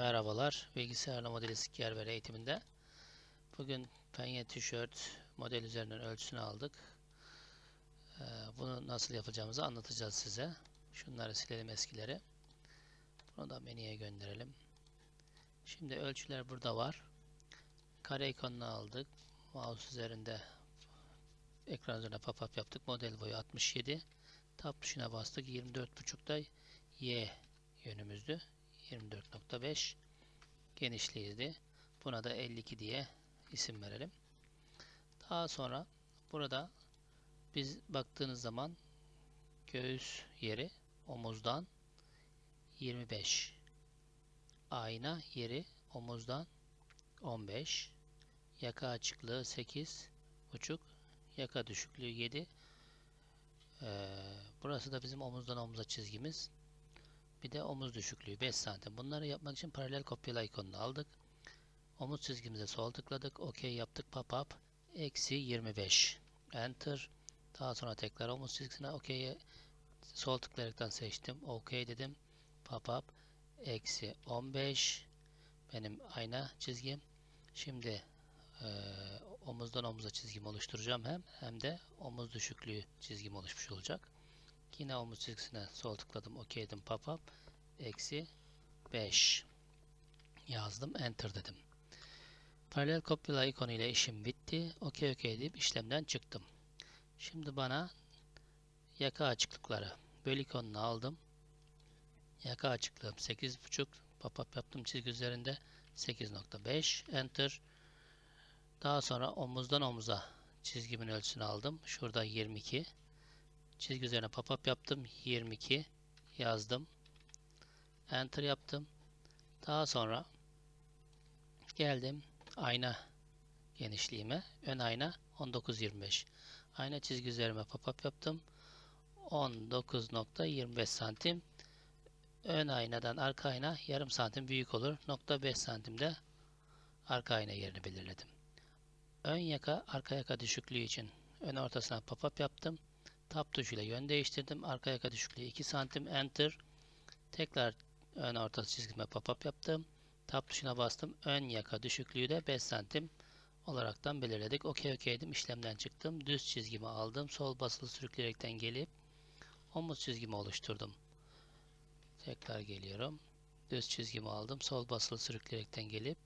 Merhabalar, bilgisayarla modeli Yer eğitiminde. Bugün penye tişört model üzerinden ölçüsünü aldık. Ee, bunu nasıl yapacağımızı anlatacağız size. Şunları silelim eskileri. Bunu da menüye gönderelim. Şimdi ölçüler burada var. Kare ikonunu aldık. Mouse üzerinde ekran üzerine pop-up yaptık. Model boyu 67. Tab tuşuna bastık. 24.5'da Y yönümüzdü. 24.5 genişliğiydi. Buna da 52 diye isim verelim. Daha sonra burada biz baktığınız zaman göğüs yeri omuzdan 25 ayna yeri omuzdan 15 yaka açıklığı 8 buçuk. Yaka düşüklüğü 7 ee, burası da bizim omuzdan omuza çizgimiz bir de omuz düşüklüğü 5 santim. Bunları yapmak için paralel kopyala ikonunu aldık. Omuz çizgimize sol tıkladık. OK yaptık. Pop-up. Eksi 25. Enter. Daha sonra tekrar omuz çizgisine OK'ye sol tıklayaraktan seçtim. OK dedim. Pop-up. Eksi 15. Benim ayna çizgim. Şimdi e, omuzdan omuza çizgimi oluşturacağım hem hem de omuz düşüklüğü çizgim oluşmuş olacak. Yine omuz çizgisine sol tıkladım. OK dedim. Pop-up. Eksi 5 yazdım. Enter dedim. Paralel kopyala ikonu ile işim bitti. OK OK deyip işlemden çıktım. Şimdi bana yaka açıklıkları böl ikonunu aldım. Yaka açıklığım 8.5 pop-up yaptım çizgi üzerinde 8.5 enter daha sonra omuzdan omuza çizgimin ölçüsünü aldım. Şurada 22 Çizgi üzerine pop-up yaptım. 22 yazdım. Enter yaptım. Daha sonra geldim ayna genişliğime. Ön ayna 19-25. Ayna çizgi üzerime pop-up yaptım. 19.25 santim. Ön aynadan arka ayna yarım santim büyük olur. Nokta 5 santimde arka ayna yerini belirledim. Ön yaka arka yaka düşüklüğü için ön ortasına pop-up yaptım. Tab tuşuyla yön değiştirdim. Arka yaka düşüklüğü 2 santim. Enter. Tekrar ön orta çizgime pop-up yaptım. Tab tuşuna bastım. Ön yaka düşüklüğü de 5 santim olaraktan belirledik. OK OK dedim. İşlemden çıktım. Düz çizgimi aldım. Sol basılı sürükleyerekten gelip omuz çizgimi oluşturdum. Tekrar geliyorum. Düz çizgimi aldım. Sol basılı sürükleyerekten gelip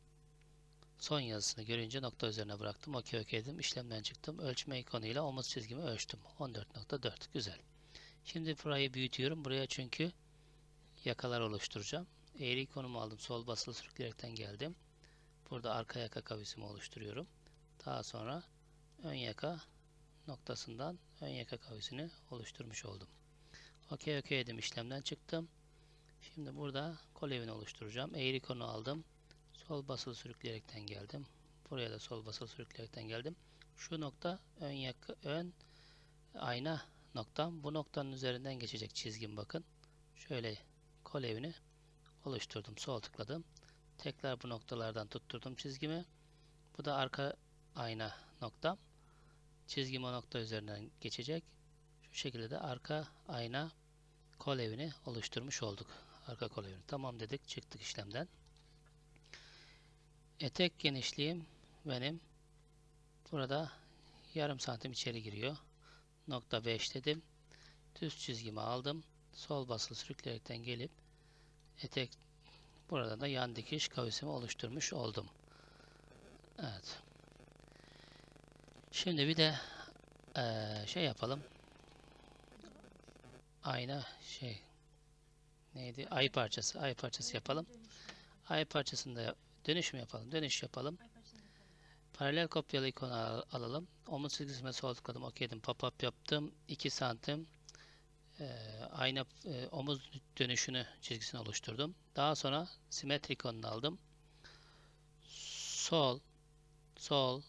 Son yazısını görünce nokta üzerine bıraktım. OK OK dedim. İşlemden çıktım. Ölçme ikonuyla omuz çizgimi ölçtüm. 14.4. Güzel. Şimdi burayı büyütüyorum. Buraya çünkü yakalar oluşturacağım. Eğri ikonumu aldım. Sol basılı sürükleyerekten geldim. Burada arka yaka kavisimi oluşturuyorum. Daha sonra ön yaka noktasından ön yaka kavisini oluşturmuş oldum. OK OK dedim. İşlemden çıktım. Şimdi burada kol evini oluşturacağım. Eğri ikonu aldım. Sol basılı sürükleyerekten geldim. Buraya da sol basılı sürükleyerekten geldim. Şu nokta ön yakı ön ayna noktam. Bu noktanın üzerinden geçecek çizgim bakın. Şöyle kol evini oluşturdum. Sol tıkladım. Tekrar bu noktalardan tutturdum çizgimi. Bu da arka ayna noktam. Çizgim o nokta üzerinden geçecek. Şu şekilde de arka ayna kol evini oluşturmuş olduk. Arka kol evini. Tamam dedik. Çıktık işlemden. Etek genişliğim benim burada yarım santim içeri giriyor. Nokta 5 dedim. Düz çizgimi aldım. Sol basılı sürükleyerekten gelip etek burada da yan dikiş kavisimi oluşturmuş oldum. Evet. Şimdi bir de ee, şey yapalım. Ayna şey neydi? Ay parçası. Ay parçası yapalım. Ay parçasında Dönüş mü yapalım? Dönüş yapalım. Paralel kopyalı ikonu al alalım. Omuz çizgisine sol tıkladım. OK dedim. Pop-up yaptım. 2 santim e, ayna e, omuz dönüşünü çizgisini oluşturdum. Daha sonra simetrik ikonunu aldım. Sol, sol,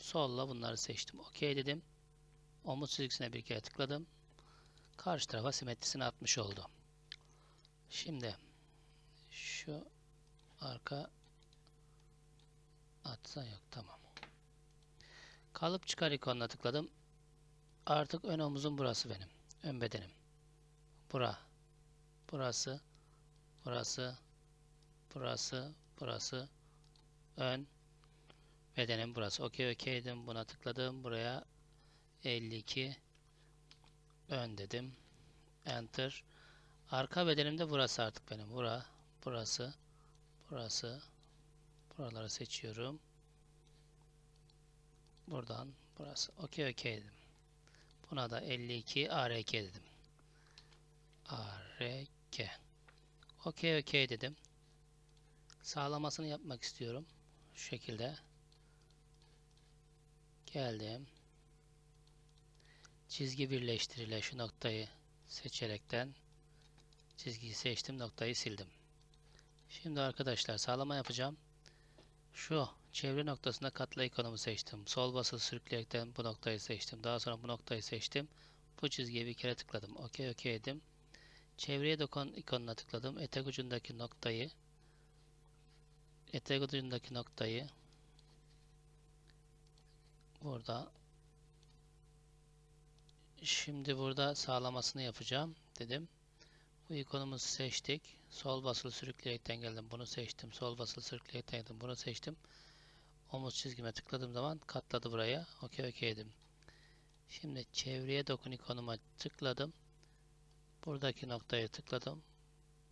solla bunları seçtim. OK dedim. Omuz çizgisine bir kere tıkladım. Karşı tarafa simetrisini atmış oldu. Şimdi şu arka Atsa yok tamam. Kalıp çıkar ikonuna tıkladım. Artık ön omuzum burası benim. Ön bedenim. Bura. Burası. Burası. burası, burası, ön, bedenim burası. Okey okey dedim. Buna tıkladım. Buraya 52 ön dedim. Enter. Arka bedenim de burası artık benim. Bura, burası, burası. Buraları seçiyorum. Buradan burası. Okey okey dedim. Buna da 52 ARK dedim. ARK. Okey okey dedim. Sağlamasını yapmak istiyorum. Şu şekilde. Geldim. Çizgi birleştiriyle şu noktayı seçerekten çizgiyi seçtim. Noktayı sildim. Şimdi arkadaşlar sağlama yapacağım. Şu çevre noktasında katla ikonumu seçtim. Sol basılı sürükleyerekten bu noktayı seçtim. Daha sonra bu noktayı seçtim. Bu çizgiye bir kere tıkladım. Okey okey dedim. Çevreye dokun ikonuna tıkladım. Etek ucundaki noktayı etek ucundaki noktayı burada şimdi burada sağlamasını yapacağım dedim. Bu ikonumuzu seçtik. Sol basılı sürükleyerekten geldim. Bunu seçtim. Sol basılı sürükleyerekten geldim. Bunu seçtim. Omuz çizgime tıkladığım zaman katladı buraya. Okey okey dedim. Şimdi çevreye dokun ikonuma tıkladım. Buradaki noktaya tıkladım.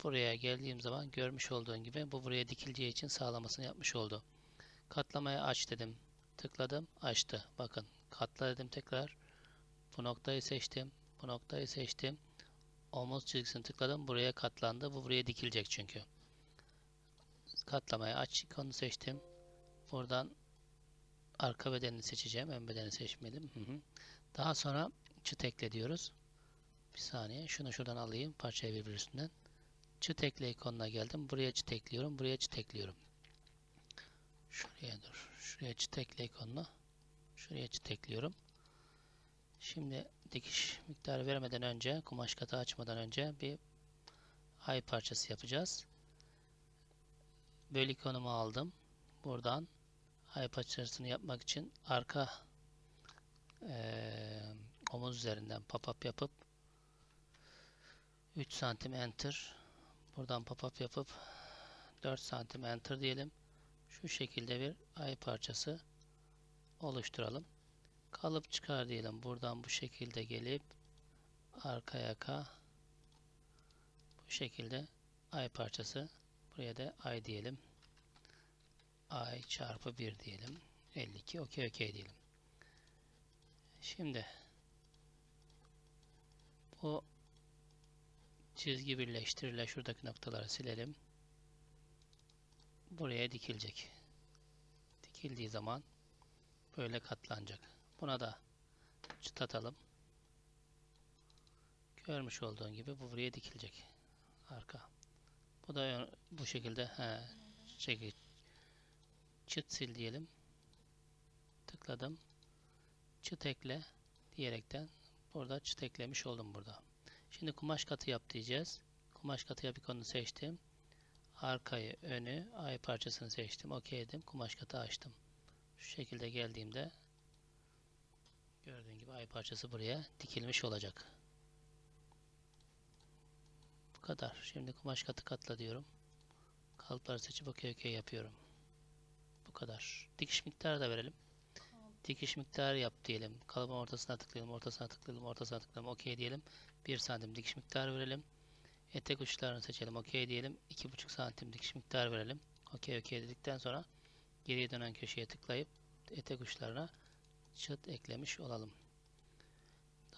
Buraya geldiğim zaman görmüş olduğun gibi bu buraya dikileceği için sağlamasını yapmış oldu. Katlamaya aç dedim. Tıkladım. Açtı. Bakın. Katla dedim tekrar. Bu noktayı seçtim. Bu noktayı seçtim. Omuz çizgisini tıkladım. Buraya katlandı. Bu buraya dikilecek çünkü. Katlamaya aç ikonunu seçtim. Buradan arka bedenini seçeceğim. Ön bedeni seçmedim. Hı hı. Daha sonra çıt ekle diyoruz. Bir saniye. Şunu şuradan alayım. Parçayı birbir üstünden. Çıt ekle ikonuna geldim. Buraya çıt ekliyorum. Buraya çıt ekliyorum. Şuraya dur. Şuraya çıt ekle ikonuna. Şuraya çıt ekliyorum. Şimdi dikiş miktarı vermeden önce, kumaş katı açmadan önce bir ay parçası yapacağız. Böl ikonumu aldım. Buradan ay parçasını yapmak için arka eee, omuz üzerinden pop-up yapıp 3 santim enter buradan pop-up yapıp 4 santim enter diyelim. Şu şekilde bir ay parçası oluşturalım. Kalıp çıkar diyelim. Buradan bu şekilde gelip arka yaka bu şekilde ay parçası buraya da ay diyelim. ay çarpı 1 diyelim. 52 okey okey diyelim. Şimdi bu çizgi birleştiriyle şuradaki noktaları silelim. Buraya dikilecek. Dikildiği zaman böyle katlanacak. Buna da çıt atalım. Görmüş olduğun gibi bu buraya dikilecek. Arka. Bu da bu şekilde he, çeki, çıt sil diyelim. Tıkladım. Çıt ekle diyerekten burada çıt eklemiş oldum burada. Şimdi kumaş katı yap diyeceğiz. Kumaş katı yap ikonunu seçtim. Arkayı, önü, ay parçasını seçtim. OK dedim. Kumaş katı açtım. Şu şekilde geldiğimde gördüğün gibi ay parçası buraya dikilmiş olacak. Bu kadar. Şimdi kumaş katı katla diyorum. Kalıpları seçip OK OK yapıyorum. Bu kadar. Dikiş miktarı da verelim. Dikiş miktarı yap diyelim. Kalıbın ortasına tıklayalım, ortasına tıklayalım, ortasına tıklayalım. OK diyelim. 1 santim dikiş miktarı verelim. Etek uçlarını seçelim. OK diyelim. 2,5 santim dikiş miktarı verelim. OK OK dedikten sonra geriye dönen köşeye tıklayıp etek uçlarına çıt eklemiş olalım.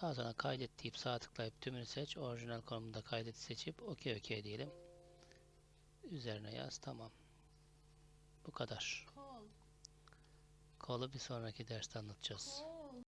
Daha sonra kaydet deyip sağ tıklayıp tümünü seç. Orijinal konumunda kaydet seçip OK OK diyelim. Üzerine yaz. Tamam. Bu kadar. Kol. Kolu bir sonraki derste anlatacağız.